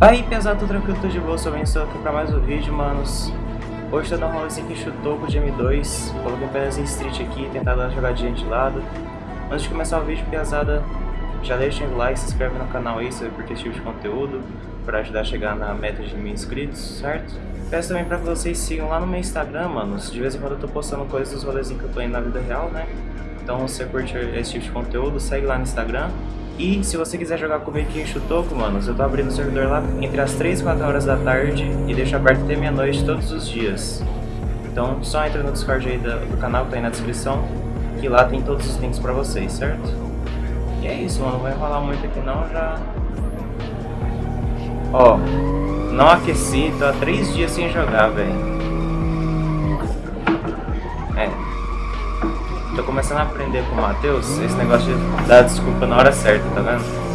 Aí pesado, tudo tranquilo, tudo de boa, sou estou aqui pra mais um vídeo, manos. Hoje tô dando um rolezinho aqui, chutou com o M2, coloquei apenas em Street aqui, tentar dar uma jogadinha de lado. Antes de começar o vídeo, pesada, já deixa o like, se inscreve no canal aí, se curte esse tipo de conteúdo, pra ajudar a chegar na meta de mil inscritos, certo? Peço também pra que vocês sigam lá no meu Instagram, manos, de vez em quando eu tô postando coisas dos rolezinhos que eu tô indo na vida real, né? Então se você curte esse tipo de conteúdo, segue lá no Instagram. E se você quiser jogar comigo aqui em Chutoco, manos, eu tô abrindo o servidor lá entre as 3 e 4 horas da tarde e deixo aberto até meia-noite todos os dias. Então só entra no Discord aí do, canal que tá aí na descrição, que lá tem todos os links pra vocês, certo? E é isso, mano, não vai enrolar muito aqui não, já... Ó, não aqueci, tô há 3 dias sem jogar, velho. Tô começando a aprender com o Matheus esse negócio de dar desculpa na hora certa, tá vendo?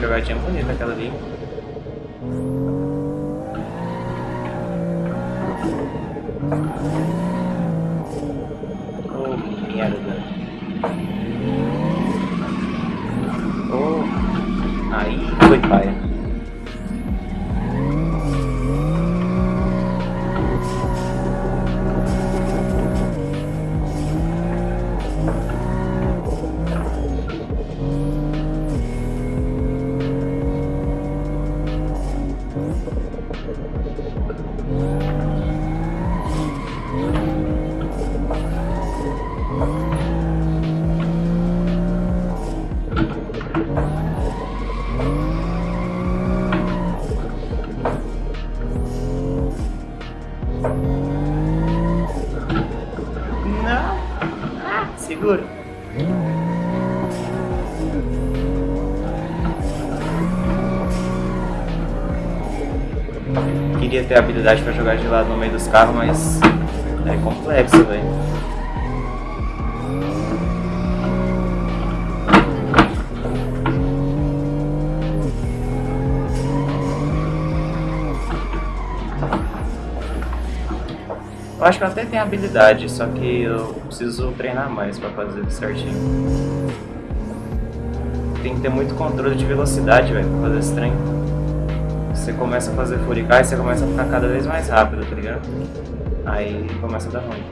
Jogadinha bonita aquela ali. Oh, Queria ter habilidade para jogar de lado no meio dos carros, mas é complexo, velho. Eu acho que eu até tenho habilidade, só que eu preciso treinar mais pra fazer certinho. Tem que ter muito controle de velocidade, velho, pra fazer esse trem. Você começa a fazer furicar e você começa a ficar cada vez mais rápido, tá ligado? Aí começa a dar ruim.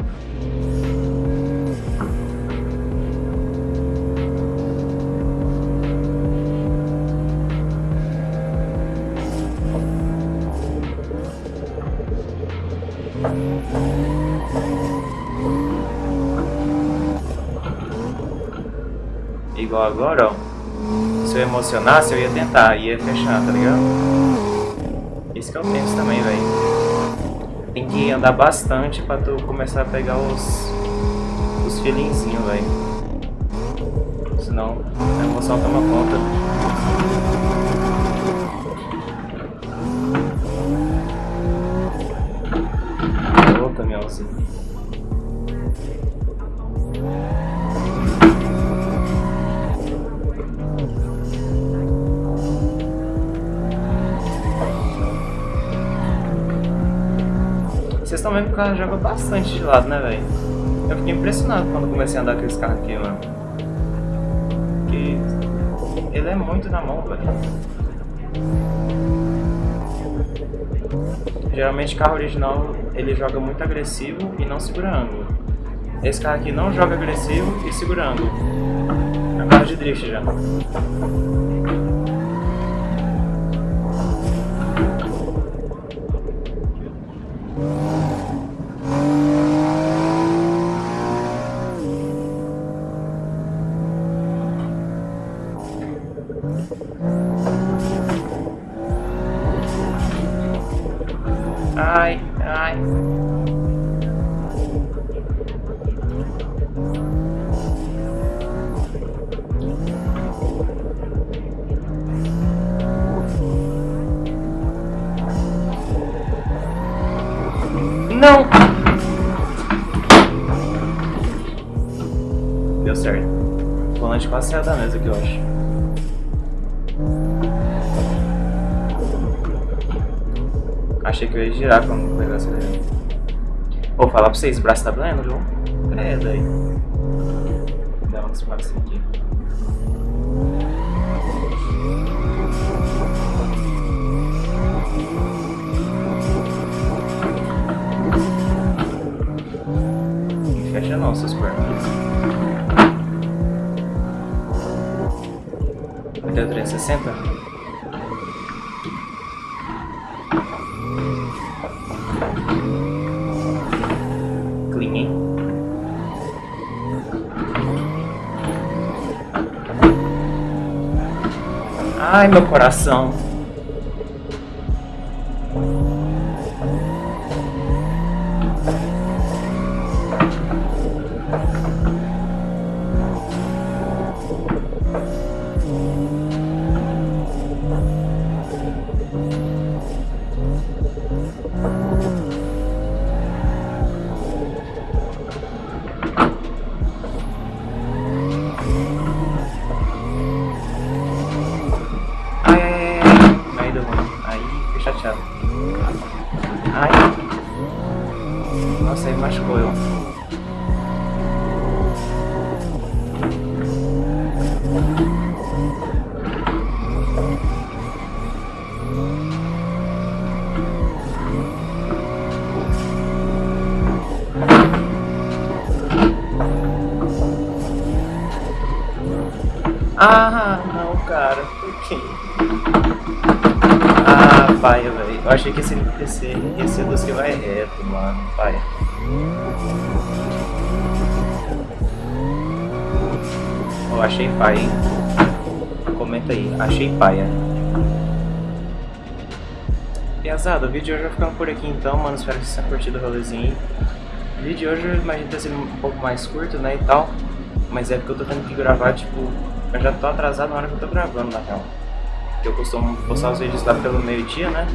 Igual agora, ó. Se eu emocionasse, eu ia tentar, ia fechar, tá ligado? Esse que eu penso também, velho. Tem que andar bastante pra tu começar a pegar os... Os velho. Senão a emoção toma conta. Vocês estão vendo que o carro joga bastante de lado, né, velho? Eu fiquei impressionado quando comecei a andar com esse carro aqui, mano. Porque ele é muito na mão, velho. Geralmente carro original ele joga muito agressivo e não segura ângulo. Esse carro aqui não joga agressivo e segura ângulo. É carro de drift já. Ai, ai. Não! Deu certo. O volante quase saiu da mesa aqui, eu acho. Achei que eu ia girar quando pegar acelerando. Vou falar pra vocês, o braço tá doendo, viu? É, daí. Dá uma espaço aqui. Não fecha não, seus pernas. Até o 360? Clean, hein? Ai, meu coração. Ah, não, cara. Por quê? Ah, pai, velho. Eu achei que esse NPC ia ser que vai reto, mano. Pai. Eu achei pai, hein? Comenta aí. Achei paia. Piazada, o vídeo de hoje vai ficando por aqui então, mano. Espero que vocês tenham curtido o rolezinho. O vídeo de hoje eu imagino ter sido um pouco mais curto, né, e tal. Mas é porque eu tô tendo que gravar, tipo, eu já tô atrasado na hora que eu tô gravando, na real. Eu costumo postar os vídeos lá pelo meio-dia, né?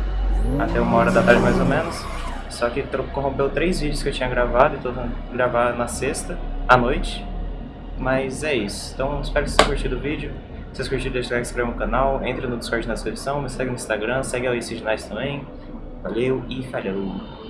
Até uma hora da tarde mais ou menos. Só que corrompeu três vídeos que eu tinha gravado e tô gravar na sexta, à noite. Mas é isso. Então espero que vocês tenham curtido o vídeo. Se vocês curtiram, deixa o like, se inscreva no canal, entre no Discord na descrição, me segue no Instagram, segue a Nice também. Valeu e falhou!